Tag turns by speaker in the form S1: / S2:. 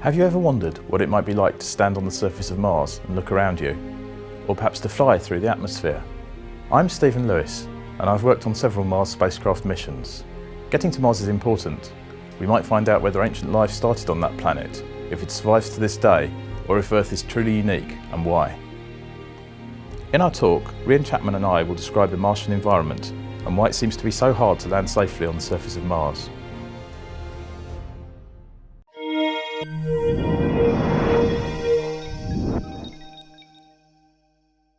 S1: Have you ever wondered what it might be like to stand on the surface of Mars and look around you? Or perhaps to fly through the atmosphere? I'm Stephen Lewis and I've worked on several Mars spacecraft missions. Getting to Mars is important. We might find out whether ancient life started on that planet, if it survives to this day, or if Earth is truly unique and why. In our talk, Rhian Chapman and I will describe the Martian environment and why it seems to be so hard to land safely on the surface of Mars. Música